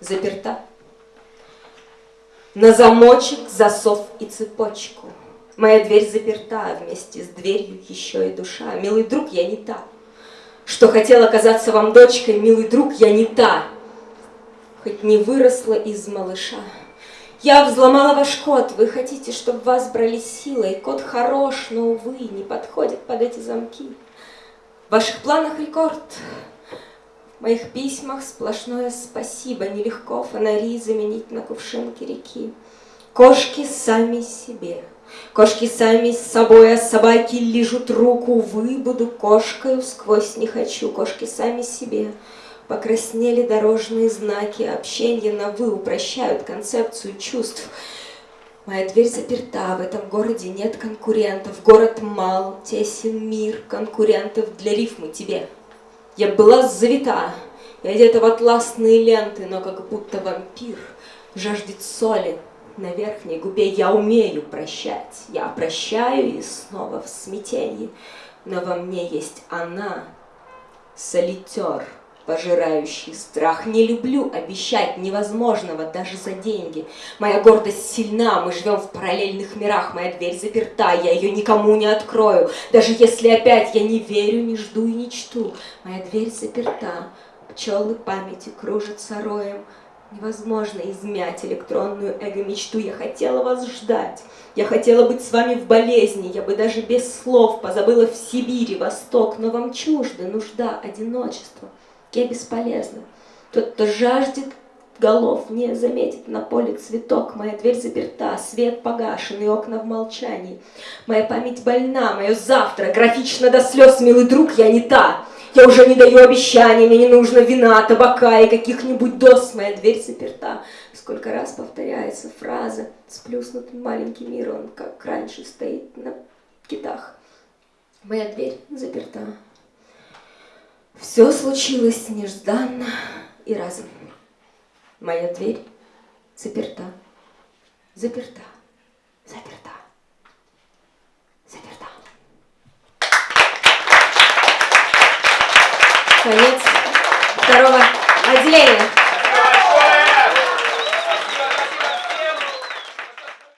заперта. На замочек, засов и цепочку. Моя дверь заперта, вместе с дверью еще и душа. Милый друг, я не та. Что хотела казаться вам дочкой, милый друг, я не та. Хоть не выросла из малыша. Я взломала ваш код, вы хотите, чтобы вас брали силой. Код хорош, но, увы, не подходит под эти замки. В ваших планах рекорд. В моих письмах сплошное спасибо. Нелегко фонари заменить на кувшинки реки. Кошки сами себе. Кошки сами с собой, а собаки лижут руку. Вы буду кошкою, сквозь не хочу. Кошки сами себе. Покраснели дорожные знаки, общение на «вы» упрощают концепцию чувств. Моя дверь заперта, в этом городе нет конкурентов, город мал, тесен мир, конкурентов для рифмы тебе. Я была завита, и одета в атласные ленты, но как будто вампир жаждет соли на верхней губе. Я умею прощать, я прощаю и снова в смятении, но во мне есть она, солитер пожирающий страх. Не люблю обещать невозможного даже за деньги. Моя гордость сильна, мы живем в параллельных мирах, моя дверь заперта, я ее никому не открою. Даже если опять я не верю, не жду и не чту. Моя дверь заперта, пчелы памяти кружатся роем. Невозможно измять электронную эго-мечту. Я хотела вас ждать. Я хотела быть с вами в болезни. Я бы даже без слов позабыла в Сибири, Восток. Но вам чужды нужда, одиночество. Я бесполезна. Тот, кто жаждет голов, не заметит на поле цветок. Моя дверь заперта, свет погашен и окна в молчании. Моя память больна, мое завтра графично до слез, милый друг, я не та. Я уже не даю обещаний, мне не нужно вина, табака и каких-нибудь доз. Моя дверь заперта. Сколько раз повторяется фраза «Сплюснутый маленький мир, он как раньше стоит на китах». Моя дверь заперта. Все случилось нежданно и разом. Моя дверь заперта, заперта, заперта, заперта. Конец второго отделения.